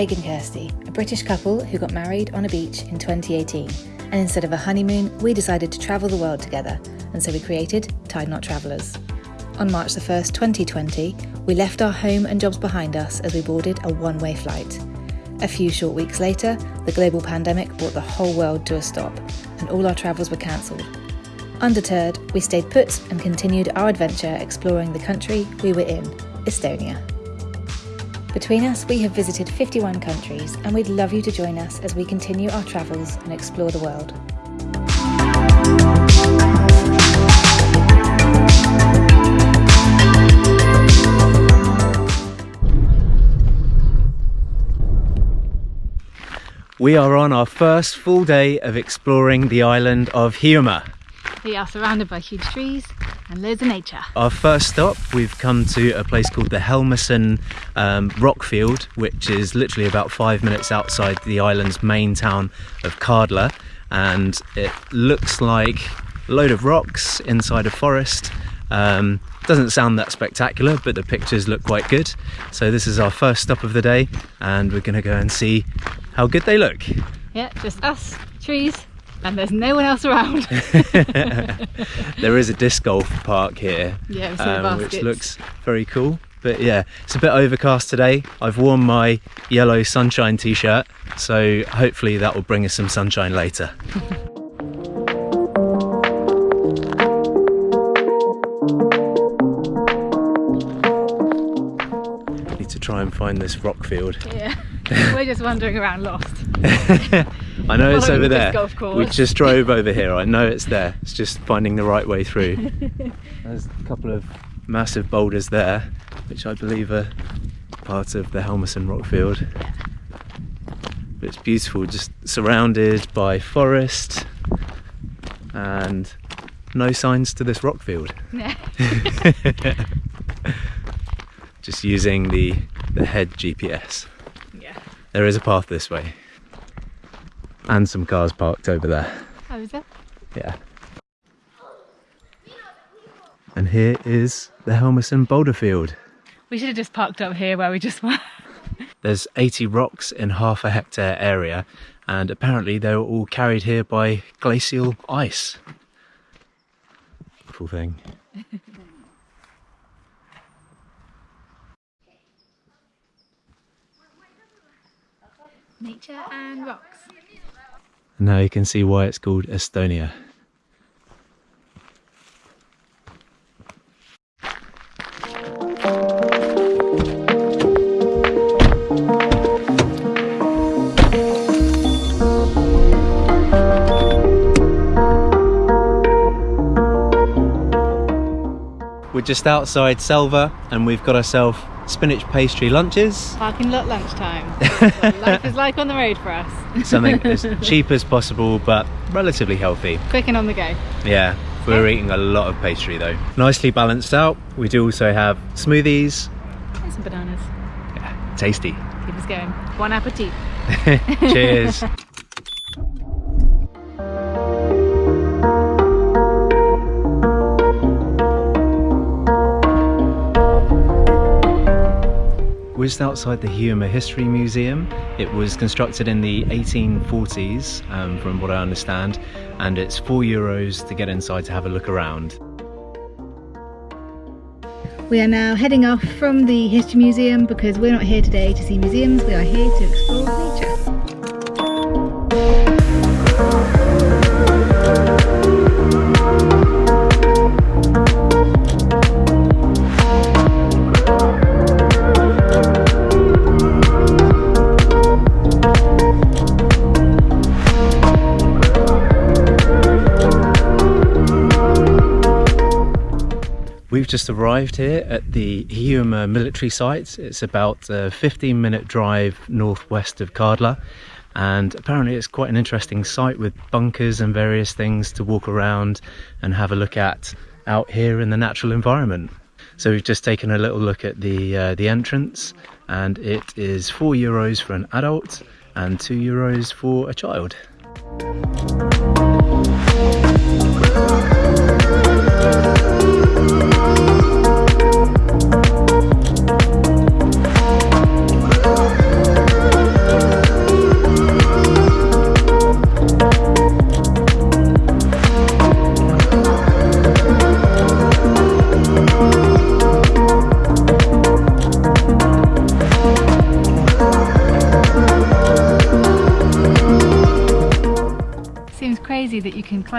Craig and Kirsty, a British couple who got married on a beach in 2018. And instead of a honeymoon, we decided to travel the world together, and so we created Tied Knot Travellers. On March the 1st, 2020, we left our home and jobs behind us as we boarded a one way flight. A few short weeks later, the global pandemic brought the whole world to a stop, and all our travels were cancelled. Undeterred, we stayed put and continued our adventure exploring the country we were in, Estonia. Between us, we have visited 51 countries, and we'd love you to join us as we continue our travels and explore the world. We are on our first full day of exploring the island of Hiiumaa. We are surrounded by huge trees and loads of nature. Our first stop, we've come to a place called the Helmersen um, Rockfield, which is literally about five minutes outside the island's main town of Kardla. And it looks like a load of rocks inside a forest. Um, doesn't sound that spectacular, but the pictures look quite good. So this is our first stop of the day, and we're gonna go and see how good they look. Yeah, just us, trees, and there's no one else around. there is a disc golf park here, yeah, um, which looks very cool. But yeah, it's a bit overcast today. I've worn my yellow sunshine t-shirt, so hopefully that will bring us some sunshine later. Need to try and find this rock field. Yeah. We're just wandering around lost. I know it's over there. We just drove over here. I know it's there. It's just finding the right way through. There's a couple of massive boulders there, which I believe are part of the Helmersen Rockfield. But it's beautiful, just surrounded by forest and no signs to this rockfield. just using the, the head GPS. There is a path this way. And some cars parked over there. Oh, is there? Yeah. And here is the Helmersen boulder field. We should have just parked up here where we just were. There's 80 rocks in half a hectare area and apparently they were all carried here by glacial ice. Cool thing. Nature and rocks. now you can see why it's called Estonia. We're just outside Selva and we've got ourselves spinach pastry lunches. Parking lot lunchtime. life is like on the road for us. Something as cheap as possible but relatively healthy. Quick and on the go. Yeah, we're yeah. eating a lot of pastry though. Nicely balanced out. We do also have smoothies. And some bananas. Yeah, tasty. Keep us going. Bon appetit. Cheers. We're just outside the Hiiumaa History Museum. It was constructed in the 1840s, um, from what I understand, and it's four euros to get inside to have a look around. We are now heading off from the History Museum because we're not here today to see museums, we are here to explore nature. Just arrived here at the Hiiumaa military site. It's about a 15 minute drive northwest of Kardla and apparently it's quite an interesting site with bunkers and various things to walk around and have a look at out here in the natural environment. So we've just taken a little look at the uh, the entrance and it is 4 euros for an adult and 2 euros for a child.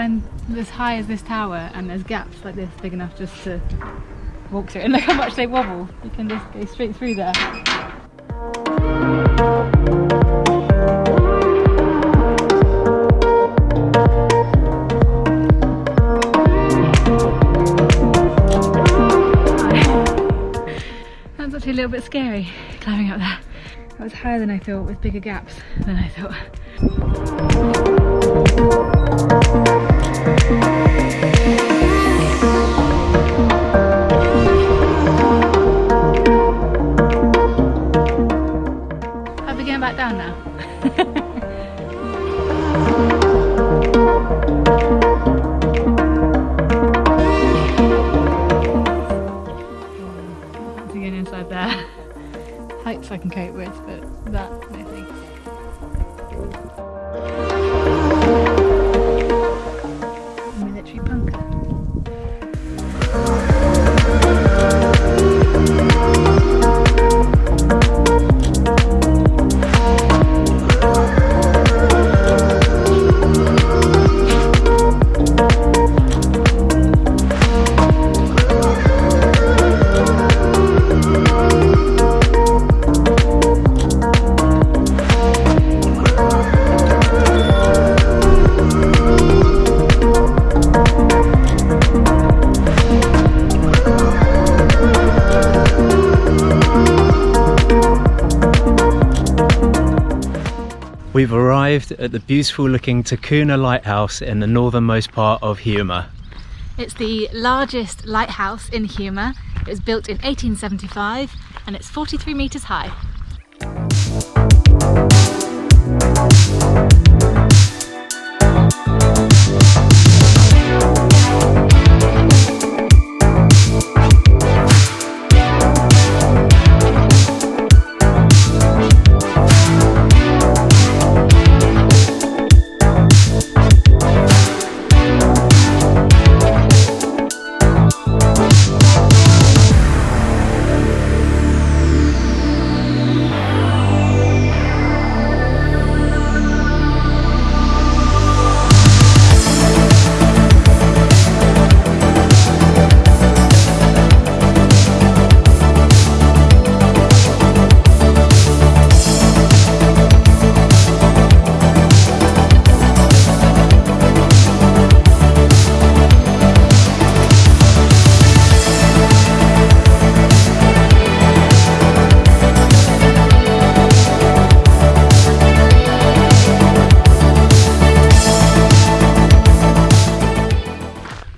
Climb as high as this tower and there's gaps like this big enough just to walk through. And look how much they wobble. You can just go straight through there. That's actually a little bit scary climbing up there. That was higher than I thought with bigger gaps than I thought. Are we I can cope with, but that no arrived at the beautiful looking Tahkuna Lighthouse in the northernmost part of Hiiumaa. It's the largest lighthouse in Hiiumaa. It was built in 1875 and it's 43 metres high.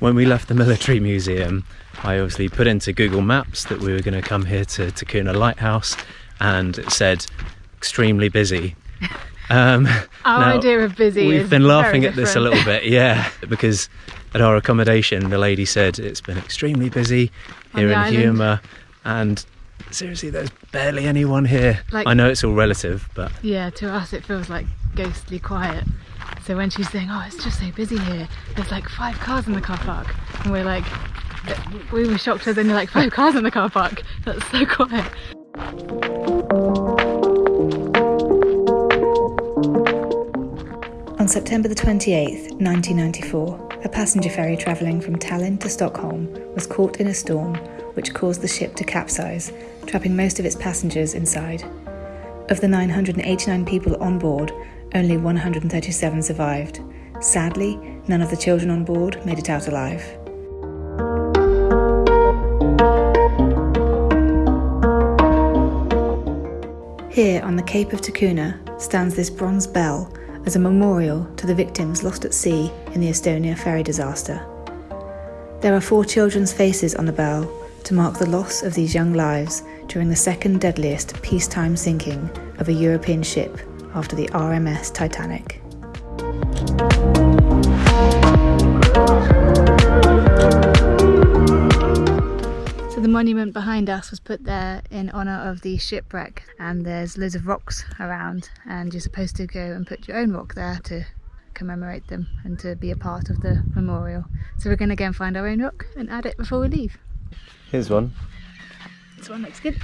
When we left the military museum, I obviously put into Google Maps that we were going to come here to Tahkuna Lighthouse and it said extremely busy. Um, Our now, idea of busy We've been laughing at this a little bit, yeah, because at our accommodation, the lady said it's been extremely busy On here in island. Hiiumaa, and seriously, there's barely anyone here. Like- I know it's all relative, but Yeah, to us it feels like ghostly quiet. So when she's saying, "Oh, it's just so busy here," there's like five cars in the car park, and we're like, we were shocked there's only like five cars in the car park. That's so quiet. On September the 28th, 1994, a passenger ferry travelling from Tallinn to Stockholm was caught in a storm which caused the ship to capsize, trapping most of its passengers inside. Of the 989 people on board, only 137 survived. Sadly, none of the children on board made it out alive. Here on the Cape of Tahkuna stands this bronze bell as a memorial to the victims lost at sea in the Estonia ferry disaster. There are four children's faces on the bell to mark the loss of these young lives during the second deadliest peacetime sinking of a European ship after the RMS Titanic. So the monument behind us was put there in honour of the shipwreck, and there's loads of rocks around, and you're supposed to go and put your own rock there to commemorate them and to be a part of the memorial. So we're going to go and find our own rock and add it before we leave. here's one. This one looks good.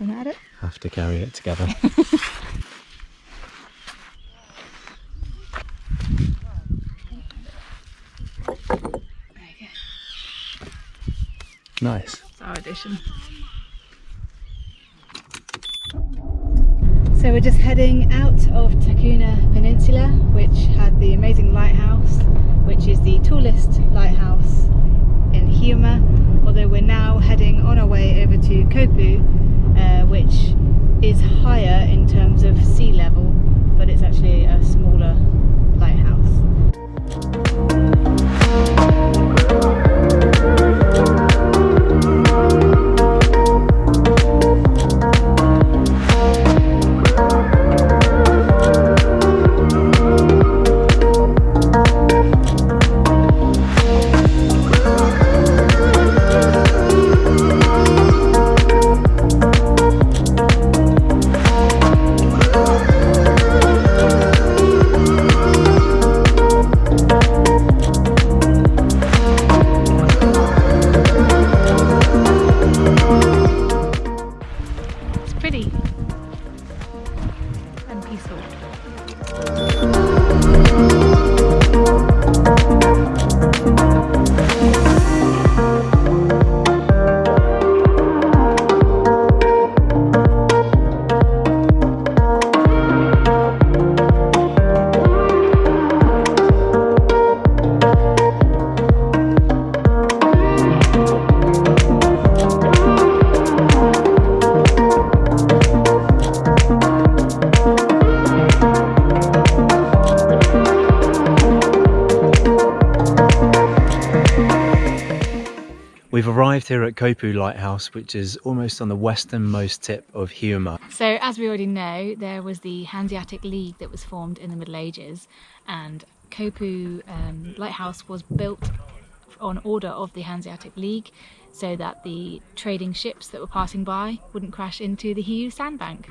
Want to add it? Have to carry it together. Nice. It's our addition. So we're just heading out of Tahkuna Peninsula, which had the amazing lighthouse, which is the tallest lighthouse in Hiiumaa, although we're now heading on our way over to Kopu, uh, which is higher in terms of sea level, but it's actually a smaller lighthouse. It's here at Kopu Lighthouse, which is almost on the westernmost tip of Hiiumaa. So, as we already know, there was the Hanseatic League that was formed in the Middle Ages, and Kopu um, Lighthouse was built on order of the Hanseatic League so that the trading ships that were passing by wouldn't crash into the Hiiu sandbank.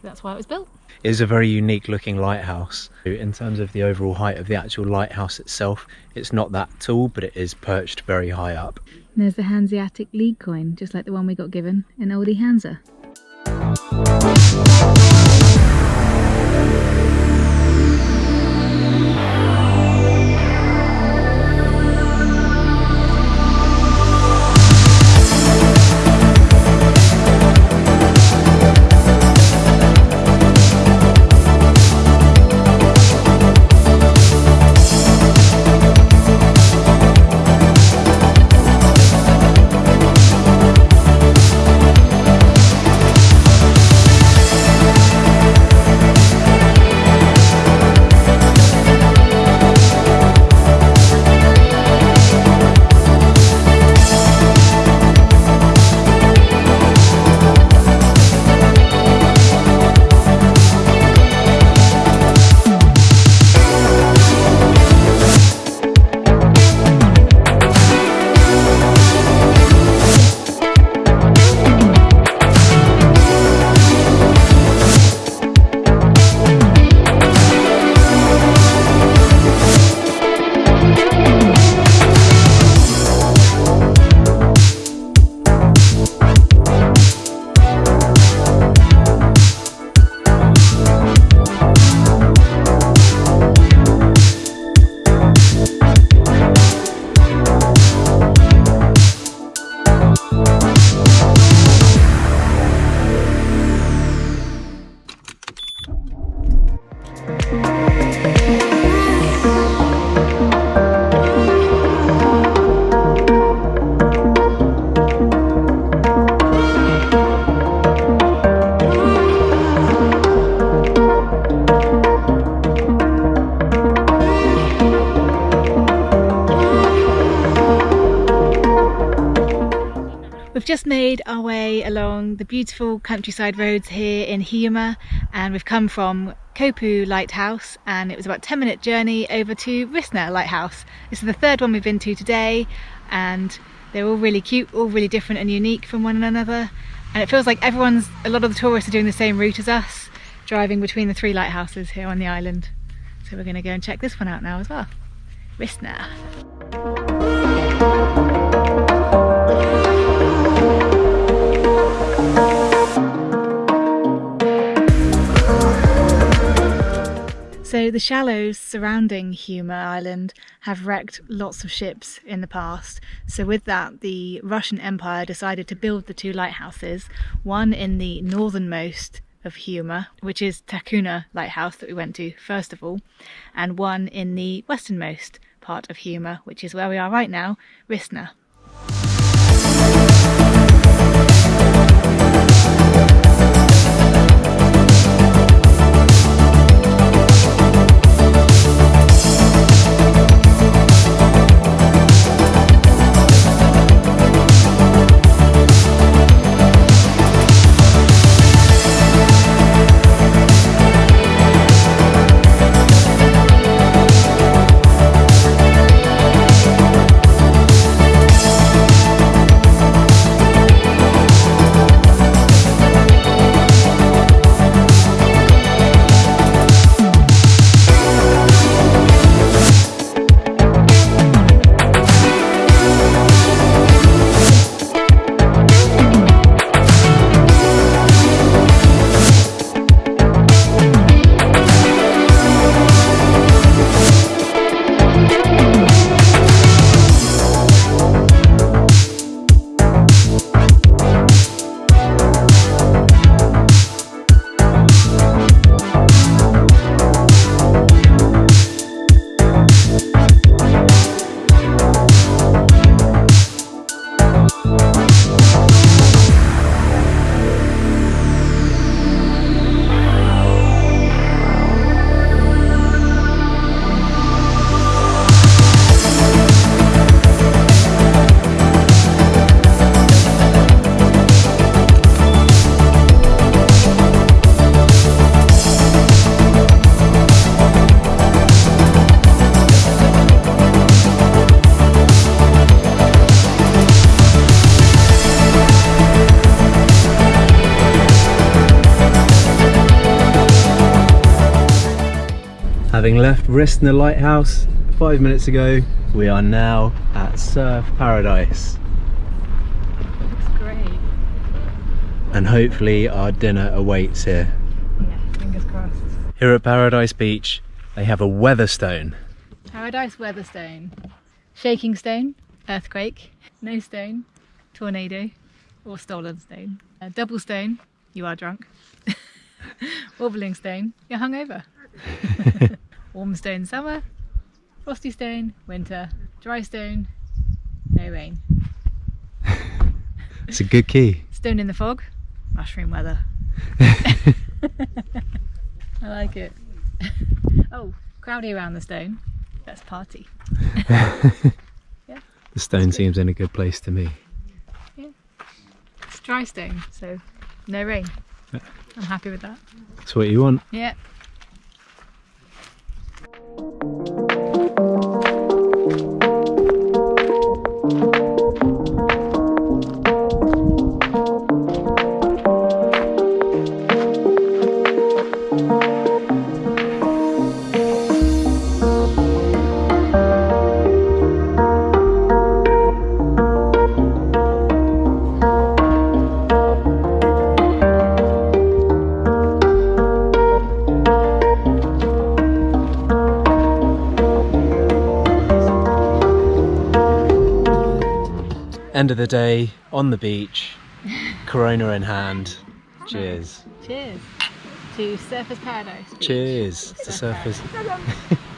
So that's why it was built. It is a very unique looking lighthouse. In terms of the overall height of the actual lighthouse itself, it's not that tall, but it is perched very high up. And there's the Hanseatic League coin, just like the one we got given in Olde Hansa. The beautiful countryside roads here in Hiiumaa and we've come from Kopu Lighthouse and it was about a 10 minute journey over to Ristna Lighthouse. This is the third one we've been to today and they're all really cute, all really different and unique from one another and it feels like everyone's, a lot of the tourists are doing the same route as us, driving between the three lighthouses here on the island. So we're going to go and check this one out now as well. Ristna. So the shallows surrounding Hiiumaa Island have wrecked lots of ships in the past. So with that, the Russian Empire decided to build the two lighthouses, one in the northernmost of Hiiumaa, which is Tahkuna Lighthouse that we went to first of all, and one in the westernmost part of Hiiumaa, which is where we are right now, Ristna. Having left Ristna Lighthouse five minutes ago, we are now at Surf Paradise. Looks great. And hopefully our dinner awaits here. Yeah, fingers crossed. Here at Paradise Beach, they have a Weatherstone. Paradise Weatherstone. Shaking stone, earthquake. No stone, tornado, or stolen stone. A double stone, you are drunk. Wobbling stone, you're hungover. Warm stone, summer. Frosty stone, winter. Dry stone, no rain. It's a good key. Stone in the fog, mushroom weather. I like it. oh, crowdy around the stone. That's party. yeah. The stone seems in a good place to me. Yeah. It's dry stone, so no rain. I'm happy with that. That's what you want. Yeah. End of the day, on the beach, Corona in hand. Cheers. Cheers to Surfers Paradise. Beach. Cheers to Surfers,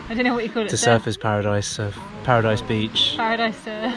I don't know what you call it. to Surf- Surfers Paradise, Surf, Paradise Beach. Paradise. Uh,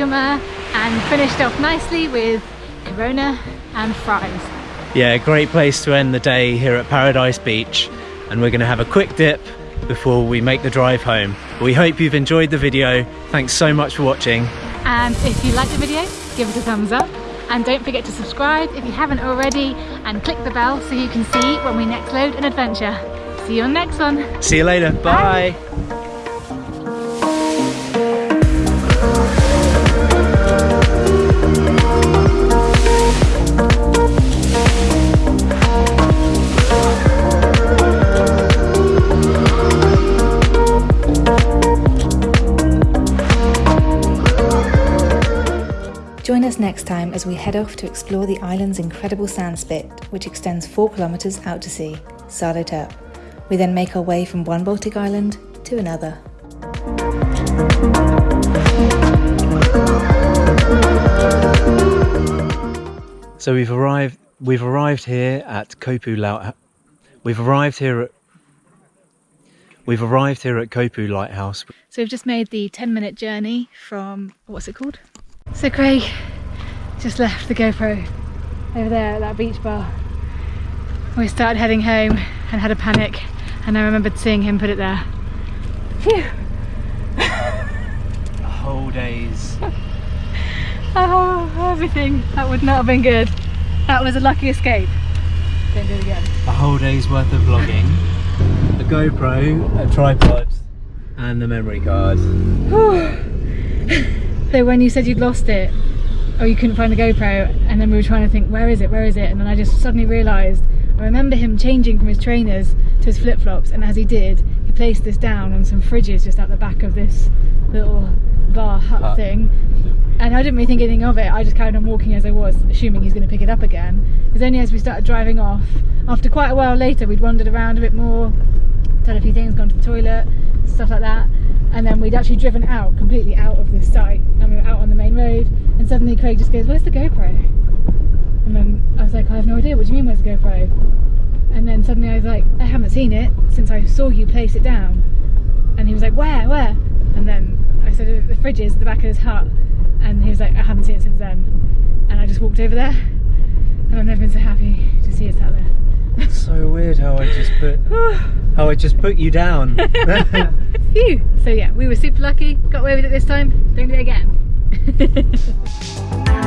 Hiiumaa and finished off nicely with Corona and fries. Yeah, great place to end the day here at Paradise Beach and we're going to have a quick dip before we make the drive home. We hope you've enjoyed the video. Thanks so much for watching. And if you liked the video, give it a thumbs up. And don't forget to subscribe if you haven't already and click the bell so you can see when we next load an adventure. See you on the next one. See you later. Bye. Bye. Join us next time as we head off to explore the island's incredible sand spit, which extends 4 kilometres out to sea, Sääretirp. We then make our way from one Baltic island to another. So we've arrived we've arrived here at Kopu Light We've arrived here at We've arrived here at Kopu Lighthouse. So we've just made the 10 minute journey from what's it called? So Craig just left the GoPro over there at that beach bar. We started heading home and had a panic and I remembered seeing him put it there. Phew! a whole day's... oh, everything. That would not have been good. That was a lucky escape. Don't do it again. A whole day's worth of vlogging. A GoPro, a tripod and the memory card. So when you said you'd lost it, or you couldn't find the GoPro, and then we were trying to think, where is it, where is it? And then I just suddenly realised, I remember him changing from his trainers to his flip-flops, and as he did, he placed this down on some fridges just at the back of this little bar hut uh, thing. And I didn't really think anything of it, I just carried on walking as I was, assuming he's going to pick it up again. It was only as we started driving off, after quite a while later, we'd wandered around a bit more, done a few things, gone to the toilet, stuff like that, and then we'd actually driven out completely out of this site and we were out on the main road and suddenly Craig just goes where's the GoPro? And then I was like I have no idea what do you mean where's the GoPro? And then suddenly I was like I haven't seen it since I saw you place it down. And he was like where where? And then I said the fridge is at the back of his hut. And he was like I haven't seen it since then. And I just walked over there. And I've never been so happy to see it out there. It's so weird how I just put how I just put you down. Phew. So yeah, we were super lucky, got away with it this time, don't do it again.